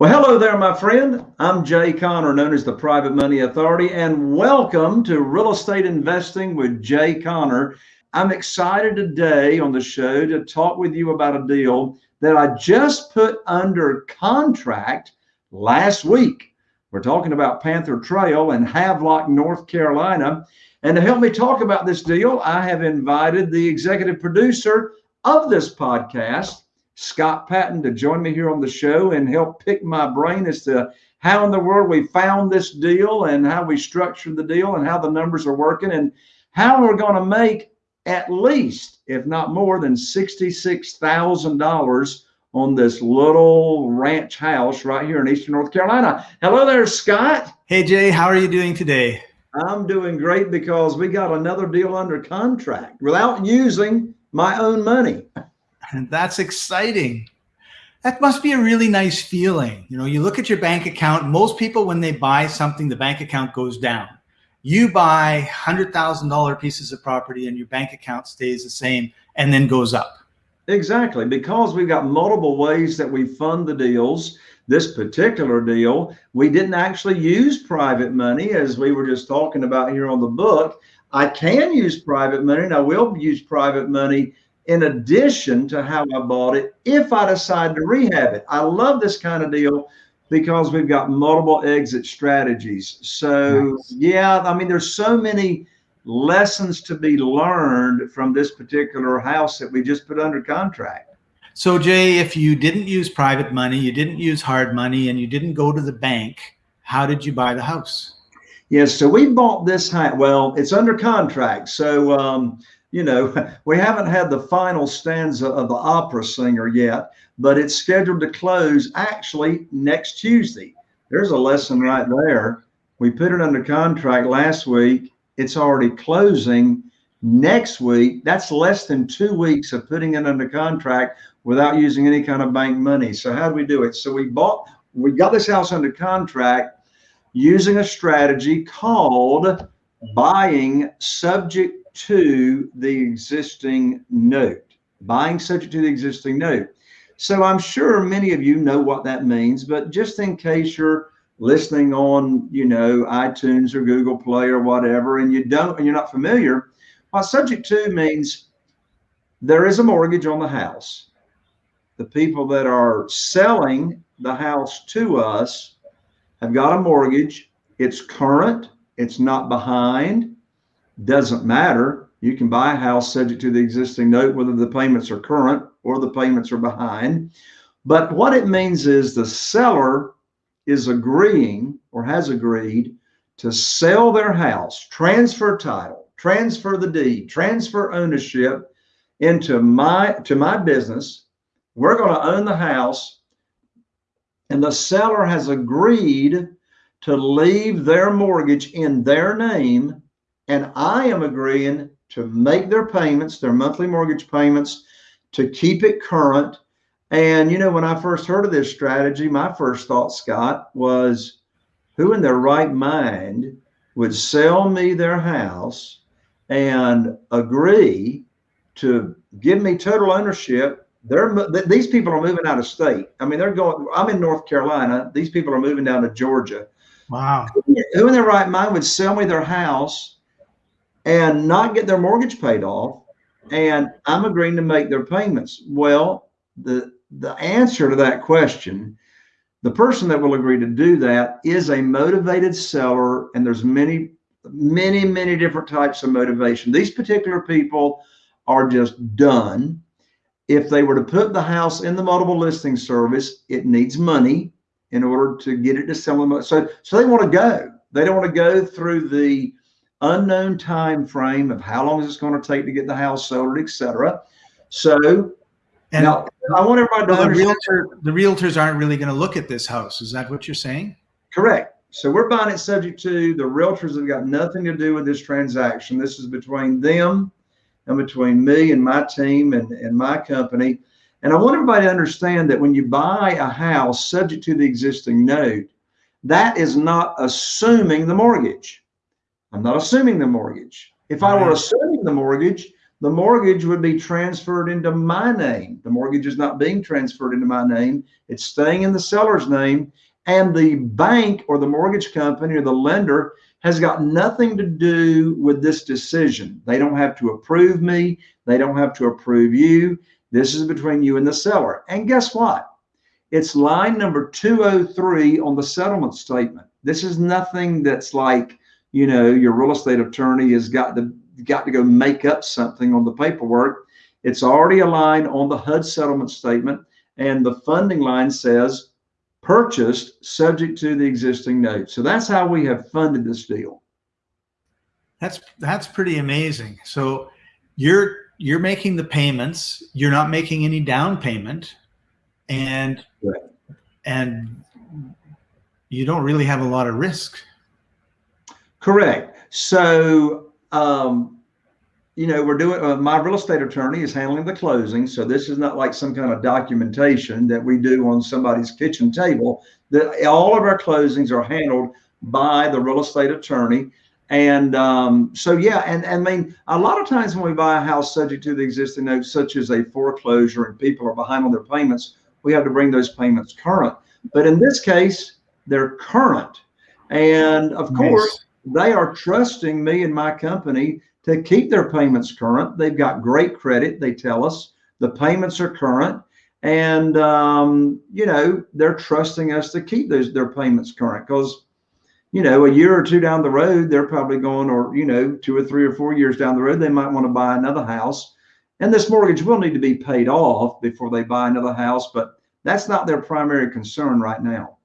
Well, hello there, my friend. I'm Jay Conner, known as the Private Money Authority, and welcome to Real Estate Investing with Jay Conner. I'm excited today on the show to talk with you about a deal that I just put under contract last week. We're talking about Panther Trail in Havelock, North Carolina. And to help me talk about this deal, I have invited the executive producer of this podcast, Scott Patton to join me here on the show and help pick my brain as to how in the world we found this deal and how we structured the deal and how the numbers are working and how we're going to make at least, if not more than $66,000 on this little ranch house right here in Eastern North Carolina. Hello there, Scott. Hey, Jay, how are you doing today? I'm doing great because we got another deal under contract without using my own money. And that's exciting. That must be a really nice feeling. You know, you look at your bank account, most people, when they buy something, the bank account goes down. You buy $100,000 pieces of property and your bank account stays the same and then goes up. Exactly, because we've got multiple ways that we fund the deals. This particular deal, we didn't actually use private money as we were just talking about here on the book. I can use private money and I will use private money in addition to how I bought it if I decide to rehab it. I love this kind of deal because we've got multiple exit strategies. So nice. yeah, I mean, there's so many lessons to be learned from this particular house that we just put under contract. So Jay, if you didn't use private money, you didn't use hard money, and you didn't go to the bank, how did you buy the house? Yes, so we bought this house. Well, it's under contract. So um, you know, we haven't had the final stanza of the opera singer yet, but it's scheduled to close actually next Tuesday. There's a lesson right there. We put it under contract last week. It's already closing next week. That's less than two weeks of putting it under contract without using any kind of bank money. So how do we do it? So we bought, we got this house under contract using a strategy called buying subject to the existing note, buying subject to the existing note. So I'm sure many of you know what that means, but just in case you're listening on, you know, iTunes or Google Play or whatever, and you don't, and you're not familiar, what subject to means there is a mortgage on the house. The people that are selling the house to us have got a mortgage. It's current. It's not behind doesn't matter. You can buy a house subject to the existing note, whether the payments are current or the payments are behind. But what it means is the seller is agreeing or has agreed to sell their house, transfer title, transfer the deed, transfer ownership into my to my business. We're going to own the house and the seller has agreed to leave their mortgage in their name and I am agreeing to make their payments, their monthly mortgage payments, to keep it current. And, you know, when I first heard of this strategy, my first thought, Scott, was who in their right mind would sell me their house and agree to give me total ownership? They're, these people are moving out of state. I mean, they're going, I'm in North Carolina. These people are moving down to Georgia. Wow. Who in their right mind would sell me their house and not get their mortgage paid off and I'm agreeing to make their payments. Well, the the answer to that question, the person that will agree to do that is a motivated seller, and there's many, many, many different types of motivation. These particular people are just done. If they were to put the house in the multiple listing service, it needs money in order to get it to sell them. So, so they want to go. They don't want to go through the unknown time frame of how long is it going to take to get the house sold, etc. So and now I want everybody to the realtor, the realtors aren't really going to look at this house. Is that what you're saying? Correct. So we're buying it subject to the realtors have got nothing to do with this transaction. This is between them and between me and my team and, and my company. And I want everybody to understand that when you buy a house subject to the existing note, that is not assuming the mortgage. I'm not assuming the mortgage. If I were assuming the mortgage, the mortgage would be transferred into my name. The mortgage is not being transferred into my name. It's staying in the seller's name. And the bank or the mortgage company or the lender has got nothing to do with this decision. They don't have to approve me. They don't have to approve you. This is between you and the seller. And guess what? It's line number 203 on the settlement statement. This is nothing that's like, you know, your real estate attorney has got to got to go make up something on the paperwork. It's already a line on the HUD settlement statement, and the funding line says purchased subject to the existing note. So that's how we have funded this deal. That's that's pretty amazing. So you're you're making the payments, you're not making any down payment, and right. and you don't really have a lot of risk. Correct. So um, you know, we're doing, uh, my real estate attorney is handling the closing. So this is not like some kind of documentation that we do on somebody's kitchen table. That all of our closings are handled by the real estate attorney. And um, so, yeah, and, and I mean, a lot of times when we buy a house subject to the existing notes, such as a foreclosure and people are behind on their payments, we have to bring those payments current. But in this case, they're current. And of nice. course, they are trusting me and my company to keep their payments current. They've got great credit, they tell us. The payments are current. And, um, you know, they're trusting us to keep those their payments current because, you know, a year or two down the road, they're probably going, or, you know, two or three or four years down the road, they might want to buy another house. And this mortgage will need to be paid off before they buy another house, but that's not their primary concern right now.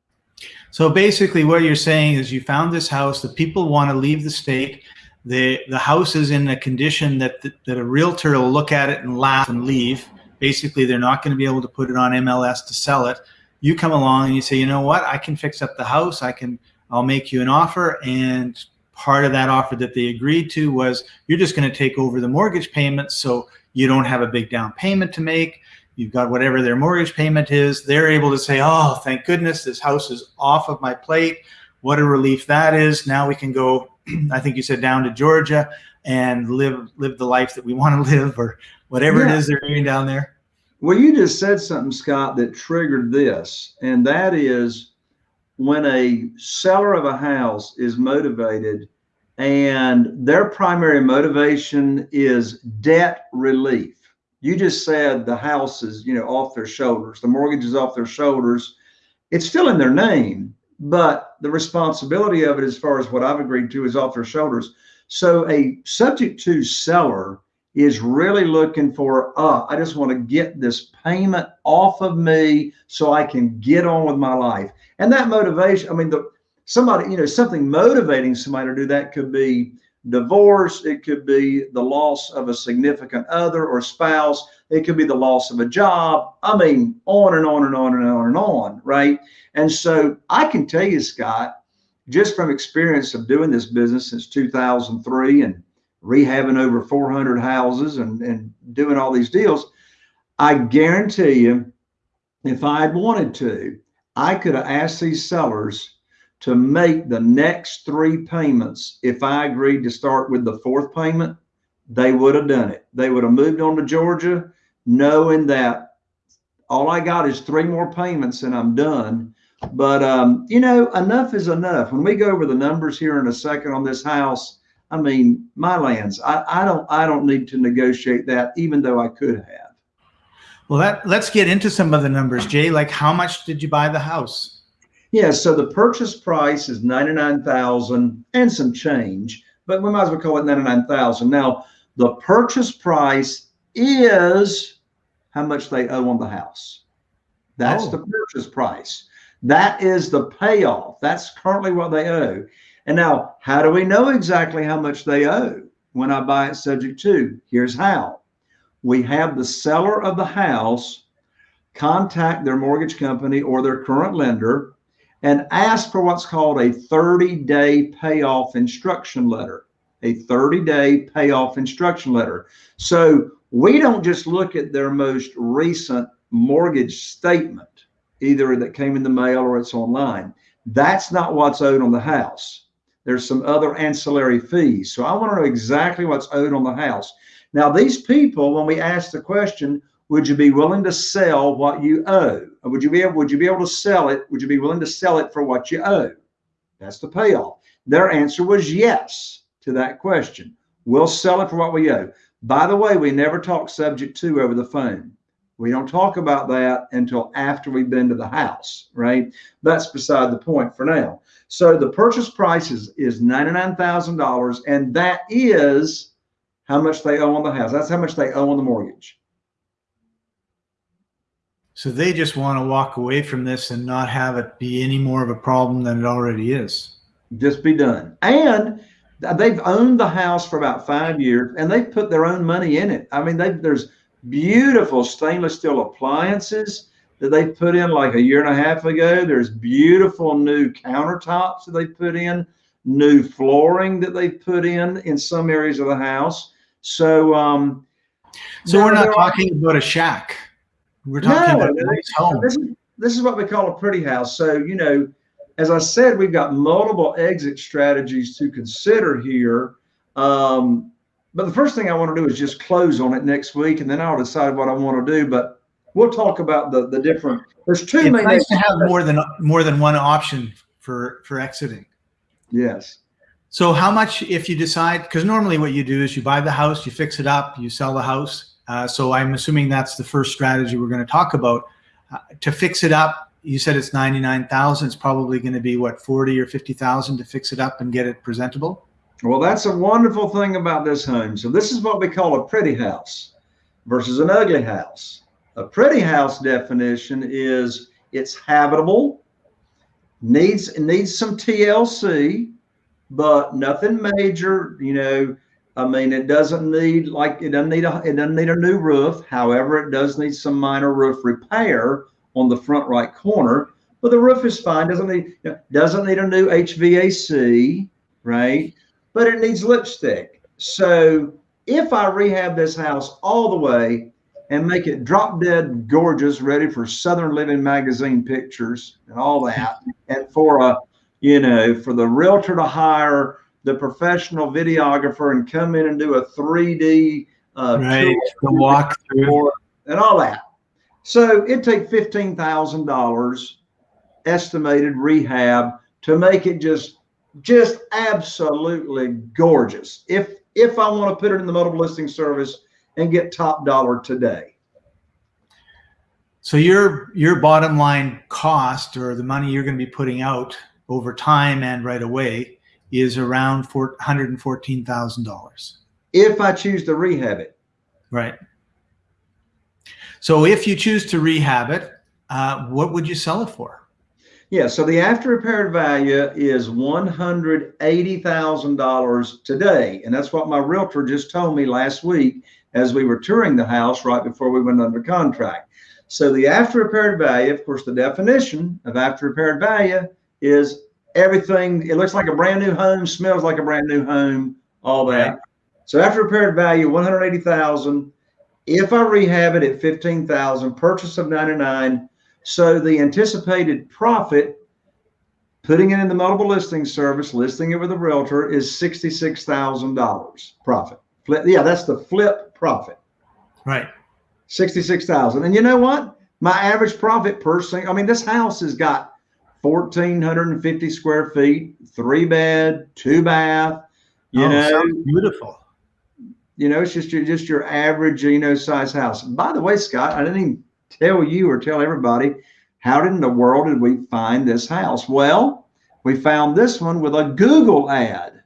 So basically, what you're saying is you found this house, the people want to leave the state, the the house is in a condition that that a realtor will look at it and laugh and leave. Basically, they're not going to be able to put it on MLS to sell it. You come along and you say, you know what, I can fix up the house. I can, I'll make you an offer. And part of that offer that they agreed to was you're just going to take over the mortgage payments, so you don't have a big down payment to make. You've got whatever their mortgage payment is. They're able to say, oh, thank goodness this house is off of my plate. What a relief that is. Now we can go I think you said down to Georgia and live live the life that we want to live or whatever yeah. it is they're doing down there. Well, you just said something, Scott, that triggered this, and that is when a seller of a house is motivated and their primary motivation is debt relief. You just said the house is, you know, off their shoulders. The mortgage is off their shoulders. It's still in their name, but the responsibility of it, as far as what I've agreed to, is off their shoulders. So a subject to seller is really looking for, uh, I just want to get this payment off of me so I can get on with my life. And that motivation, I mean, the somebody, you know, something motivating somebody to do that could be divorce, it could be the loss of a significant other or spouse, it could be the loss of a job. I mean, on and on and on and on and on, right? And so I can tell you, Scott, just from experience of doing this business since 2003 and rehabbing over 400 houses and, and doing all these deals, I guarantee you, if I had wanted to, I could have asked these sellers to make the next three payments. If I agreed to start with the fourth payment, they would have done it. They would have moved on to Georgia knowing that all I got is three more payments and I'm done. But um, you know, enough is enough. When we go over the numbers here in a second on this house, I mean, my lands, I, I don't I don't need to negotiate that, even though I could have. Well, that let's get into some of the numbers, Jay. Like how much did you buy the house? Yeah, so the purchase price is 99,000 and some change, but we might as well call it 99,000. Now, the purchase price is how much they owe on the house. That's oh. the purchase price. That is the payoff. That's currently what they owe. And now, how do we know exactly how much they owe when I buy it subject to? Here's how. We have the seller of the house contact their mortgage company or their current lender and ask for what's called a 30 day payoff instruction letter. A 30 day payoff instruction letter. So we don't just look at their most recent mortgage statement, either that came in the mail or it's online. That's not what's owed on the house. There's some other ancillary fees. So I want to know exactly what's owed on the house. Now, these people, when we ask the question, would you be willing to sell what you owe? Or would you be able, would you be able to sell it? Would you be willing to sell it for what you owe? That's the payoff. Their answer was yes to that question. We'll sell it for what we owe. By the way, we never talk subject to over the phone. We don't talk about that until after we've been to the house, right? That's beside the point for now. So the purchase price is, is $99,000, and that is how much they owe on the house. That's how much they owe on the mortgage. So they just want to walk away from this and not have it be any more of a problem than it already is. Just be done. And they've owned the house for about five years and they've put their own money in it. I mean, there's beautiful stainless steel appliances that they put in like a year and a half ago. There's beautiful new countertops that they put in, new flooring that they put in in some areas of the house. So, um, so we're not talking about a shack. We're talking no, about a nice home. This is, this is what we call a pretty house. So, you know, as I said, we've got multiple exit strategies to consider here. Um, but the first thing I want to do is just close on it next week, and then I'll decide what I want to do. But we'll talk about the the different. There's two. It's main nice to have more than more than one option for for exiting. Yes. So how much if you decide? Because normally what you do is you buy the house, you fix it up, you sell the house. Uh, so I'm assuming that's the first strategy we're going to talk about. Uh, to fix it up, you said it's 99,000. It's probably going to be what 40 or 50,000 to fix it up and get it presentable. Well, that's a wonderful thing about this home. So this is what we call a pretty house versus an ugly house. A pretty house definition is it's habitable, needs needs some TLC, but nothing major. You know, I mean, it doesn't need like it doesn't need a it doesn't need a new roof. However, it does need some minor roof repair on the front right corner. But the roof is fine. Doesn't need doesn't need a new HVAC, right? But it needs lipstick. So if I rehab this house all the way and make it drop dead gorgeous, ready for Southern Living magazine pictures and all that, and for a you know for the realtor to hire the professional videographer and come in and do a 3D uh, right, walk through and all that. So it take fifteen thousand dollars estimated rehab to make it just just absolutely gorgeous. If if I want to put it in the multiple listing service and get top dollar today. So your your bottom line cost or the money you're going to be putting out over time and right away is around four hundred and fourteen thousand dollars. If I choose to rehab it. Right. So if you choose to rehab it, uh, what would you sell it for? Yeah, so the after repaired value is $180,000 today. And that's what my realtor just told me last week as we were touring the house right before we went under contract. So the after repaired value, of course, the definition of after repaired value is everything. It looks like a brand new home, smells like a brand new home, all that. So after repaired value, 180,000 if I rehab it at 15,000, purchase of 99, so the anticipated profit, putting it in the multiple listing service, listing it with a realtor is $66,000 profit. Flip, yeah, that's the flip profit. Right. 66,000. And you know what? My average profit per single, I mean, this house has got 1,450 square feet, three bed, two bath, you oh, know. Beautiful you know, it's just your just your average, you know, size house. By the way, Scott, I didn't even tell you or tell everybody how did in the world did we find this house? Well, we found this one with a Google ad.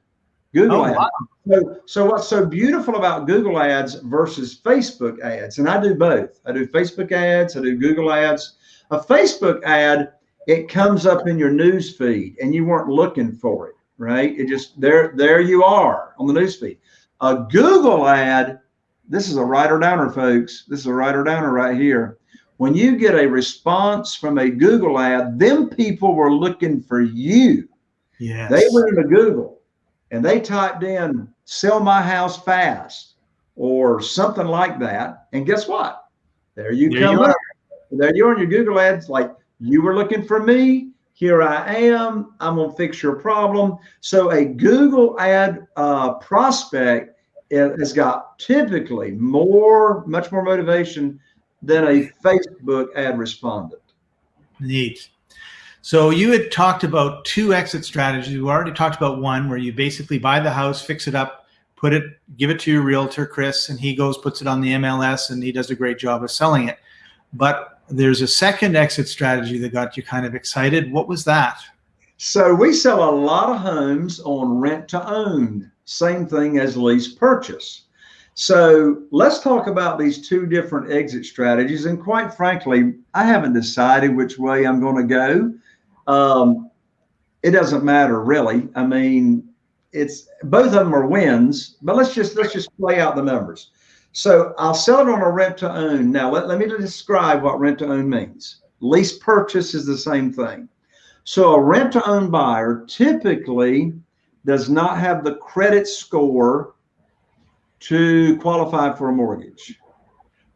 Google oh, ad. Wow. So, so what's so beautiful about Google ads versus Facebook ads? And I do both. I do Facebook ads, I do Google ads. A Facebook ad, it comes up in your news feed and you weren't looking for it, right? It just there, there you are on the news feed. A Google ad, this is a writer downer, folks. This is a writer downer right here. When you get a response from a Google ad, them people were looking for you. Yeah. They went into Google and they typed in sell my house fast or something like that. And guess what? There you there come you up. There you are on your Google ads, like you were looking for me. Here I am. I'm going to fix your problem. So a Google ad uh, prospect has got typically more, much more motivation than a Facebook ad respondent. Neat. So you had talked about two exit strategies. We already talked about one where you basically buy the house, fix it up, put it, give it to your realtor, Chris, and he goes, puts it on the MLS and he does a great job of selling it. But there's a second exit strategy that got you kind of excited. What was that? So we sell a lot of homes on rent to own, same thing as lease purchase. So let's talk about these two different exit strategies. And quite frankly, I haven't decided which way I'm going to go. Um, it doesn't matter really. I mean, it's both of them are wins, but let's just let's just play out the numbers. So I'll sell it on a rent to own. Now let, let me describe what rent to own means. Lease purchase is the same thing. So a rent to own buyer typically does not have the credit score to qualify for a mortgage.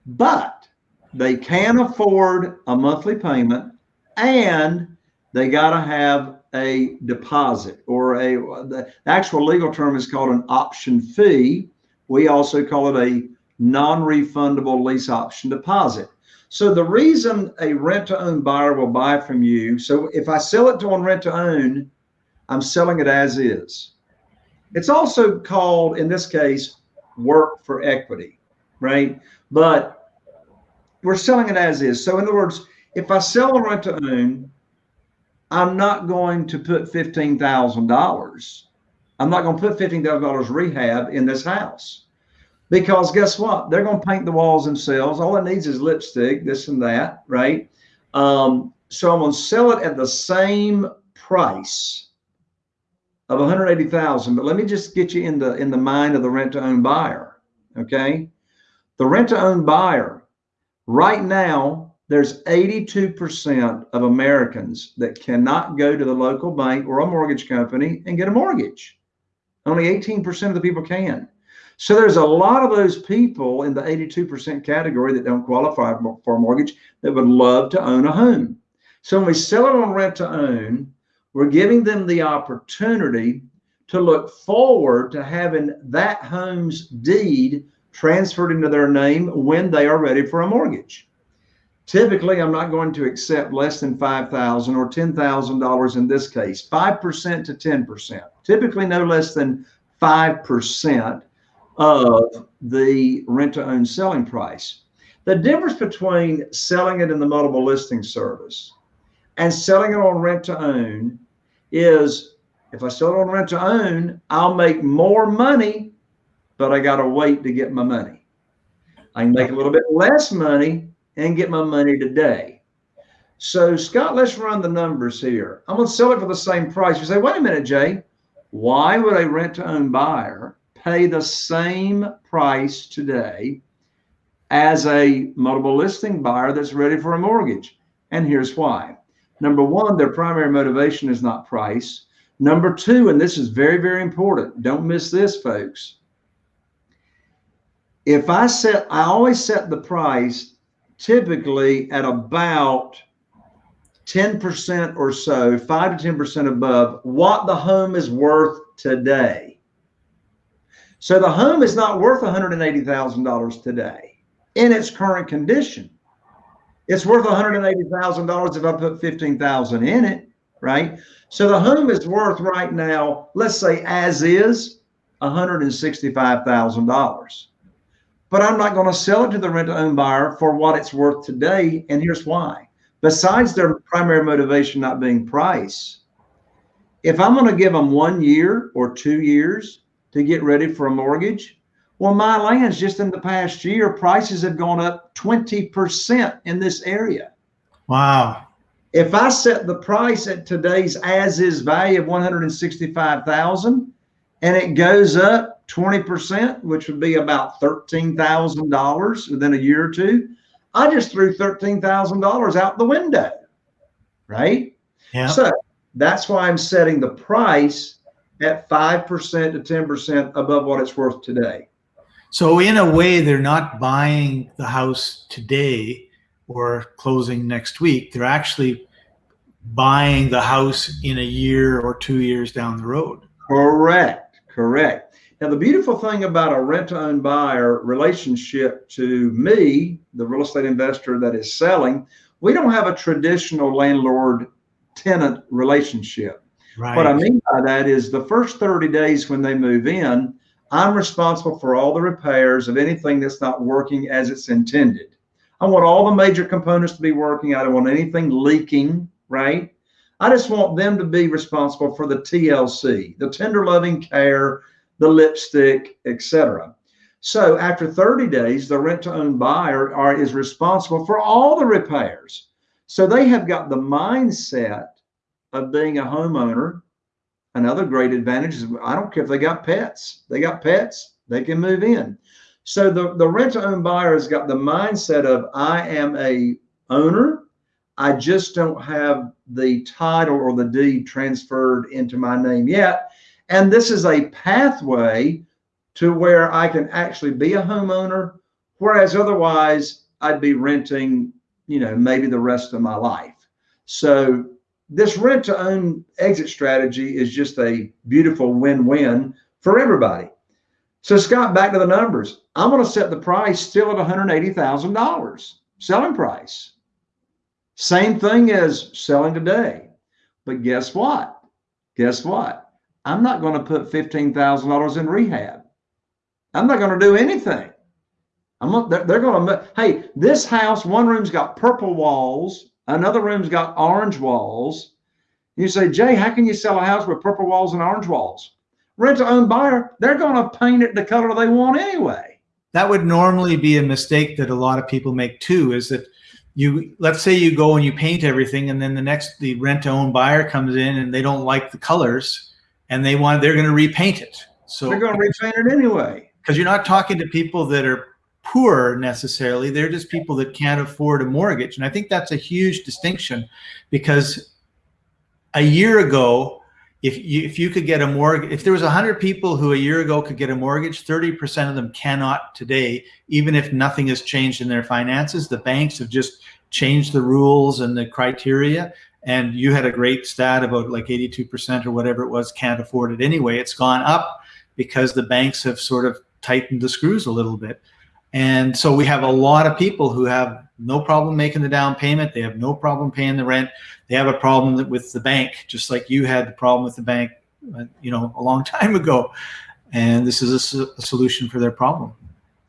But they can afford a monthly payment and they got to have a deposit or a the actual legal term is called an option fee. We also call it a non-refundable lease option deposit. So the reason a rent to own buyer will buy from you, so if I sell it to on rent to own, I'm selling it as is. It's also called in this case work for equity, right? But we're selling it as is. So in other words, if I sell a rent to own, I'm not going to put $15,000. I'm not going to put $15,000 rehab in this house because guess what? They're going to paint the walls themselves. All it needs is lipstick, this and that, right? Um, so I'm going to sell it at the same price of 180,000. But let me just get you in the in the mind of the rent to own buyer. Okay, the rent to own buyer right now there's 82% of Americans that cannot go to the local bank or a mortgage company and get a mortgage. Only 18% of the people can. So there's a lot of those people in the 82% category that don't qualify for a mortgage that would love to own a home. So when we sell it on rent to own, we're giving them the opportunity to look forward to having that home's deed transferred into their name when they are ready for a mortgage. Typically, I'm not going to accept less than 5,000 or $10,000 in this case, 5% to 10%, typically no less than 5% of the rent to own selling price. The difference between selling it in the multiple listing service and selling it on rent to own is if I sell it on rent to own, I'll make more money, but I got to wait to get my money. I can make a little bit less money and get my money today. So, Scott, let's run the numbers here. I'm going to sell it for the same price. You say, wait a minute, Jay, why would a rent to own buyer pay the same price today as a multiple listing buyer that's ready for a mortgage? And here's why. Number one, their primary motivation is not price. Number two, and this is very, very important, don't miss this, folks. If I set, I always set the price typically at about 10% or so, 5 to 10% above what the home is worth today. So the home is not worth $180,000 today in its current condition. It's worth $180,000 if I put 15,000 in it, right? So the home is worth right now, let's say as is, $165,000. But I'm not going to sell it to the rent to own buyer for what it's worth today. And here's why. Besides their primary motivation not being price, if I'm going to give them one year or two years to get ready for a mortgage, well, my lands just in the past year, prices have gone up 20% in this area. Wow. If I set the price at today's as is value of 165,000 and it goes up 20%, which would be about $13,000 within a year or two, I just threw $13,000 out the window. Right? Yeah. So that's why I'm setting the price at 5% to 10% above what it's worth today. So in a way, they're not buying the house today or closing next week. They're actually buying the house in a year or two years down the road. Correct. Correct. Now, the beautiful thing about a rent to own buyer relationship to me, the real estate investor that is selling, we don't have a traditional landlord tenant relationship. Right. What I mean by that is the first 30 days when they move in, I'm responsible for all the repairs of anything that's not working as it's intended. I want all the major components to be working. I don't want anything leaking, right? I just want them to be responsible for the TLC, the tender loving care, the lipstick, etc. So after 30 days, the rent to own buyer are, is responsible for all the repairs. So they have got the mindset of being a homeowner. Another great advantage is I don't care if they got pets. They got pets, they can move in. So the, the rent to own buyer has got the mindset of I am a owner. I just don't have the title or the deed transferred into my name yet. And this is a pathway to where I can actually be a homeowner, whereas otherwise I'd be renting, you know, maybe the rest of my life. So this rent to own exit strategy is just a beautiful win-win for everybody. So Scott, back to the numbers. I'm going to set the price still at $180,000 selling price. Same thing as selling today. But guess what? Guess what? I'm not going to put $15,000 in rehab. I'm not going to do anything. I'm not, they're, they're going to, hey, this house, one room's got purple walls, another room's got orange walls. You say, Jay, how can you sell a house with purple walls and orange walls? Rent to own buyer, they're going to paint it the color they want anyway. That would normally be a mistake that a lot of people make too, is that you let's say you go and you paint everything and then the next the rent to own buyer comes in and they don't like the colors and they want they're going to repaint it. So they're going to repaint it anyway. Because you're not talking to people that are poor necessarily. They're just people that can't afford a mortgage. And I think that's a huge distinction because a year ago, if you, if you could get a mortgage, if there was 100 people who a year ago could get a mortgage, 30% of them cannot today, even if nothing has changed in their finances. The banks have just changed the rules and the criteria and you had a great stat about like 82% or whatever it was can't afford it anyway. It's gone up because the banks have sort of tightened the screws a little bit. And so we have a lot of people who have no problem making the down payment. They have no problem paying the rent. They have a problem with the bank, just like you had the problem with the bank, uh, you know, a long time ago. And this is a, a solution for their problem.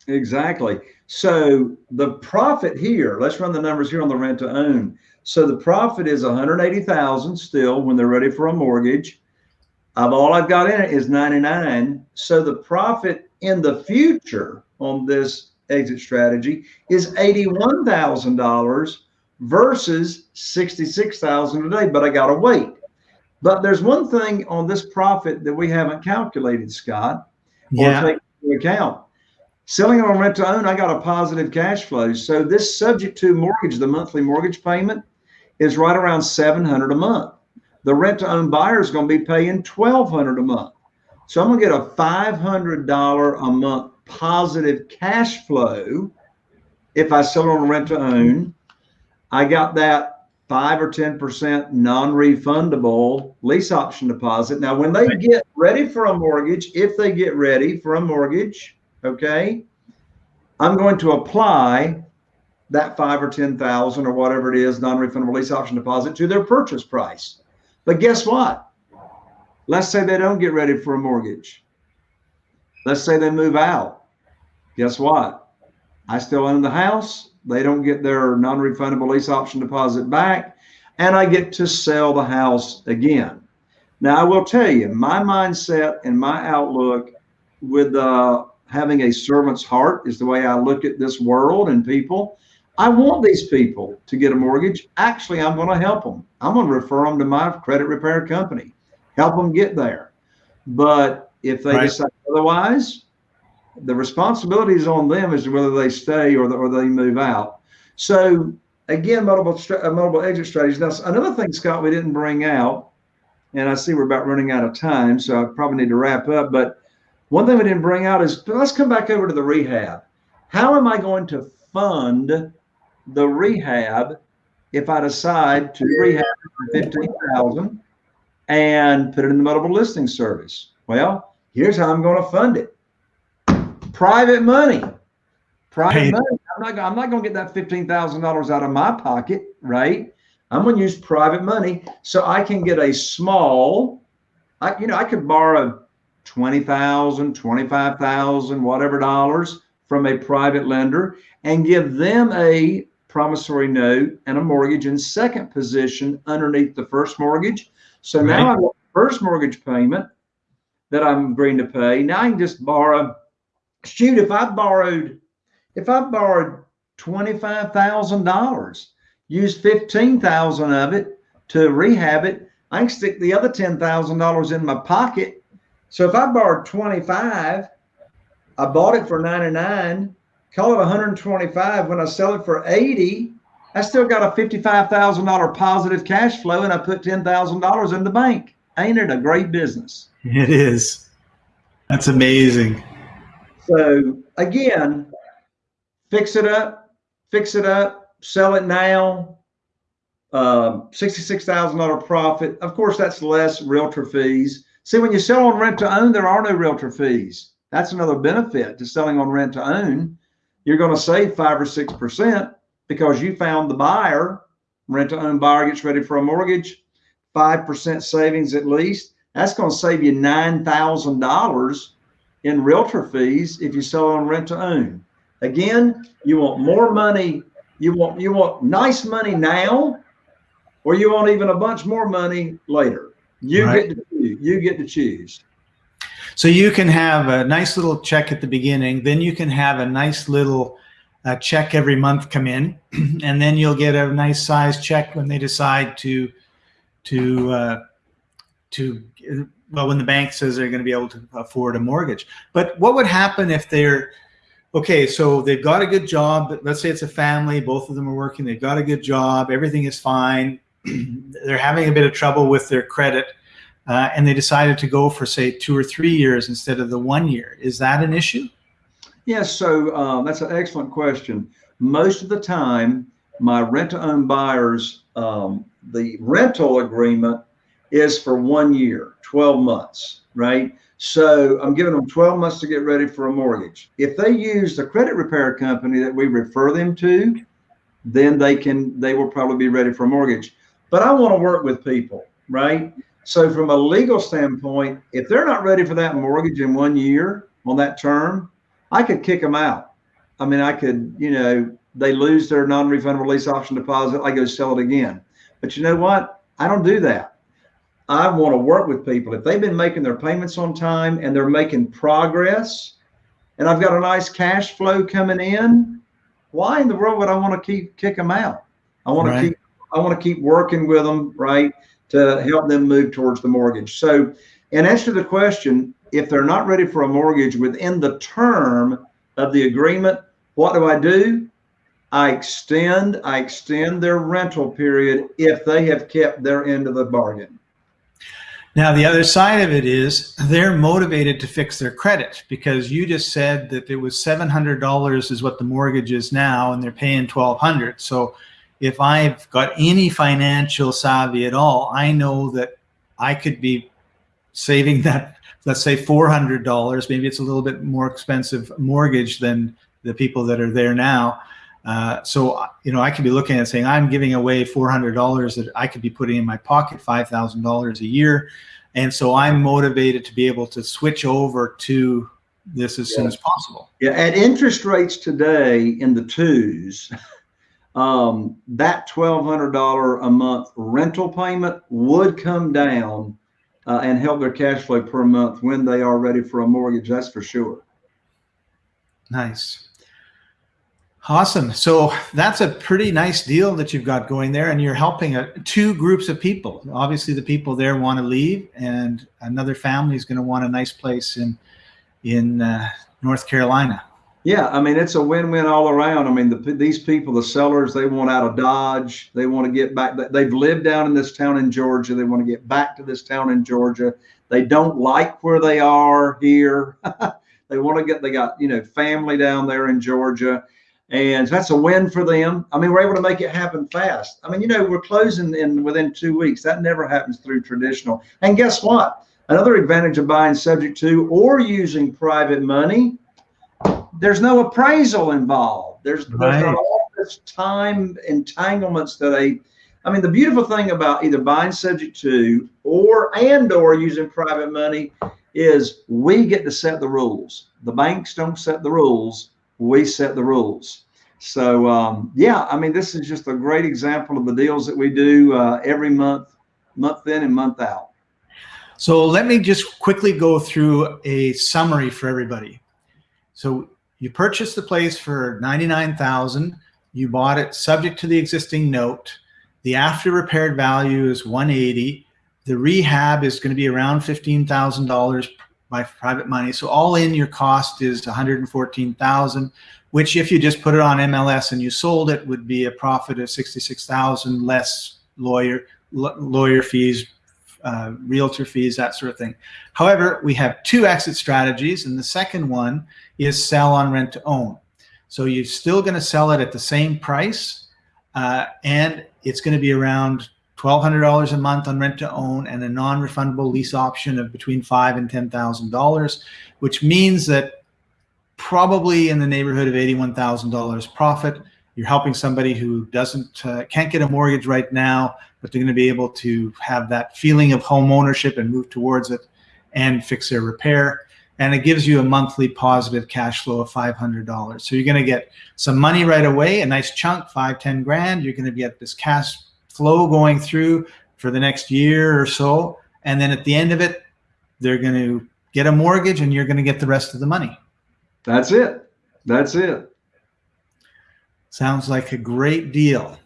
Exactly. So the profit here, let's run the numbers here on the rent to own. So the profit is 180,000 still when they're ready for a mortgage. Of all I've got in it is 99. So the profit in the future on this exit strategy is $81,000 versus sixty-six thousand a day, but I got to wait. But there's one thing on this profit that we haven't calculated, Scott, yeah. or take into account. Selling on rent to own, I got a positive cash flow. So this subject to mortgage, the monthly mortgage payment, is right around 700 a month. The rent to own buyer is going to be paying 1200 a month. So I'm going to get a $500 a month positive cash flow if I sell on rent to own. I got that five or 10% non-refundable lease option deposit. Now, when they get ready for a mortgage, if they get ready for a mortgage, okay, I'm going to apply that five or 10,000 or whatever it is, non-refundable lease option deposit to their purchase price. But guess what? Let's say they don't get ready for a mortgage. Let's say they move out. Guess what? I still own the house. They don't get their non-refundable lease option deposit back and I get to sell the house again. Now I will tell you my mindset and my outlook with uh, having a servant's heart is the way I look at this world and people. I want these people to get a mortgage. Actually, I'm going to help them. I'm going to refer them to my credit repair company, help them get there. But if they right. decide otherwise, the responsibility is on them as to whether they stay or, the, or they move out. So again, multiple, uh, multiple exit strategies. Now, another thing, Scott, we didn't bring out, and I see we're about running out of time, so I probably need to wrap up. But one thing we didn't bring out is let's come back over to the rehab. How am I going to fund the rehab if I decide to rehab for 15,000 and put it in the multiple listing service? Well, Here's how I'm going to fund it. Private money. Private Right. money. I'm not, I'm not going to get that $15,000 out of my pocket, right? I'm going to use private money so I can get a small, I, you know, I could borrow 20,000, 25,000, whatever dollars from a private lender and give them a promissory note and a mortgage in second position underneath the first mortgage. So now I've got the first mortgage payment that I'm agreeing to pay. Now I can just borrow. Shoot, if I borrowed, if I borrowed twenty-five thousand dollars, use fifteen thousand of it to rehab it, I can stick the other ten thousand dollars in my pocket. So if I borrowed twenty-five, I bought it for ninety-nine, call it 125. When I sell it for 80, I still got a $55,000 positive cash flow and I put $10,000 in the bank. Ain't it a great business? It is. That's amazing. So again, fix it up, fix it up, sell it now. Um, $66,000 profit. Of course, that's less realtor fees. See, when you sell on rent to own, there are no realtor fees. That's another benefit to selling on rent to own. You're going to save five or six percent because you found the buyer. Rent to own buyer gets ready for a mortgage, five percent savings at least. That's going to save you nine thousand dollars in realtor fees if you sell on rent to own. Again, you want more money. You want you want nice money now, or you want even a bunch more money later. You Right. get to choose. you get to choose. So you can have a nice little check at the beginning, then you can have a nice little uh, check every month come in, and then you'll get a nice size check when they decide to to uh, to well when the bank says they're going to be able to afford a mortgage. But what would happen if they're okay? So they've got a good job. but Let's say it's a family. Both of them are working. They've got a good job. Everything is fine. they're having a bit of trouble with their credit uh, and they decided to go for say two or three years instead of the one year. Is that an issue? Yes, so um, that's an excellent question. Most of the time, my rent-to-own buyers, um, the rental agreement is for one year, 12 months, right? So I'm giving them 12 months to get ready for a mortgage. If they use the credit repair company that we refer them to, then they can they will probably be ready for a mortgage. But I want to work with people, right? So from a legal standpoint, if they're not ready for that mortgage in one year on that term, I could kick them out. I mean, I could, you know, they lose their non-refundable lease option deposit. I go sell it again. But you know what? I don't do that. I want to work with people. If they've been making their payments on time and they're making progress, and I've got a nice cash flow coming in, why in the world would I want to keep kick them out? I want Right. to keep I want to keep working with them, right, to help them move towards the mortgage. So, in answer to the question, if they're not ready for a mortgage within the term of the agreement, what do I do? I extend I extend their rental period if they have kept their end of the bargain. Now, the other side of it is they're motivated to fix their credit because you just said that it was $700 is what the mortgage is now and they're paying 1200 So if I've got any financial savvy at all, I know that I could be saving that, let's say $400. Maybe it's a little bit more expensive mortgage than the people that are there now. Uh, so, you know, I could be looking at saying, I'm giving away $400 that I could be putting in my pocket, $5,000 a year. And so I'm motivated to be able to switch over to this as soon as possible. Yeah, at interest rates today in the twos, um, that twelve hundred dollar a month rental payment would come down uh, and help their cash flow per month when they are ready for a mortgage. That's for sure. Nice. Awesome. So that's a pretty nice deal that you've got going there, and you're helping a, two groups of people. Obviously, the people there want to leave, and another family is going to want a nice place in in uh, North Carolina. Yeah, I mean it's a win-win all around. I mean the, these people, the sellers, they want out of Dodge. They want to get back. They've lived down in this town in Georgia. They want to get back to this town in Georgia. They don't like where they are here. they want to get. They got you know family down there in Georgia, and that's a win for them. I mean, we're able to make it happen fast. I mean, you know, we're closing in within two weeks. That never happens through traditional. And guess what? Another advantage of buying subject to or using private money, there's no appraisal involved. There's, right. there's not all this time entanglements that a I mean, the beautiful thing about either buying subject to or and or using private money is we get to set the rules. The banks don't set the rules. We set the rules. So um, yeah, I mean, this is just a great example of the deals that we do uh, every month, month in and month out. So let me just quickly go through a summary for everybody. So you purchased the place for 99,000. You bought it subject to the existing note. The after repaired value is 180. The rehab is going to be around $15,000 by private money. So all in your cost is 114,000 which if you just put it on MLS and you sold it would be a profit of 66,000 less lawyer lawyer fees, uh, realtor fees, that sort of thing. However, we have two exit strategies and the second one is sell on rent to own. So you're still going to sell it at the same price uh, and it's going to be around $1,200 a month on rent to own and a non-refundable lease option of between five and $10,000, which means that probably in the neighborhood of $81,000 profit. You're helping somebody who doesn't uh, can't get a mortgage right now, but they're going to be able to have that feeling of home ownership and move towards it and fix their repair. And it gives you a monthly positive cash flow of $500. So you're going to get some money right away, a nice chunk, five, 10 grand. You're going to get this cash flow going through for the next year or so. And then at the end of it, they're going to get a mortgage and you're going to get the rest of the money. That's it. That's it. Sounds like a great deal.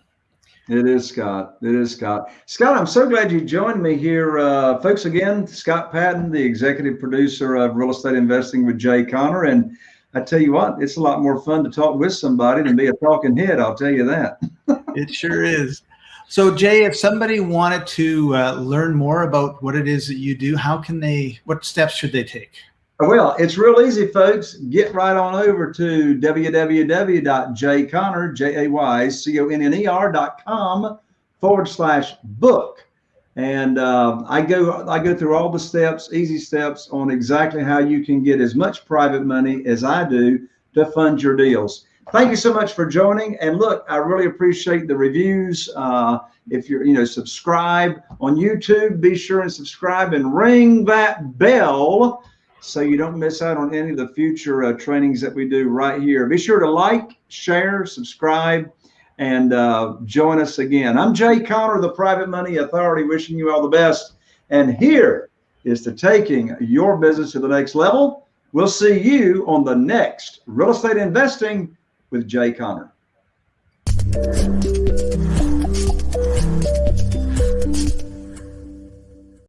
It is, Scott. It is, Scott. Scott, I'm so glad you joined me here. Uh, folks, again, Scott Patton, the executive producer of Real Estate Investing with Jay Conner. And I tell you what, it's a lot more fun to talk with somebody than be a talking head. I'll tell you that. it sure is. So, Jay, if somebody wanted to uh, learn more about what it is that you do, how can they, what steps should they take? Well, it's real easy, folks. Get right on over to www.jayconner, J-A-Y-C-O-N-N-E-R.com forward slash book. And uh, I go I go through all the steps, easy steps on exactly how you can get as much private money as I do to fund your deals. Thank you so much for joining. And look, I really appreciate the reviews. Uh, if you're, you know, subscribe on YouTube, be sure and subscribe and ring that bell so you don't miss out on any of the future uh, trainings that we do right here. Be sure to like, share, subscribe, and uh, join us again. I'm Jay Conner, the Private Money Authority, wishing you all the best. And here is to taking your business to the next level. We'll see you on the next Real Estate Investing with Jay Conner.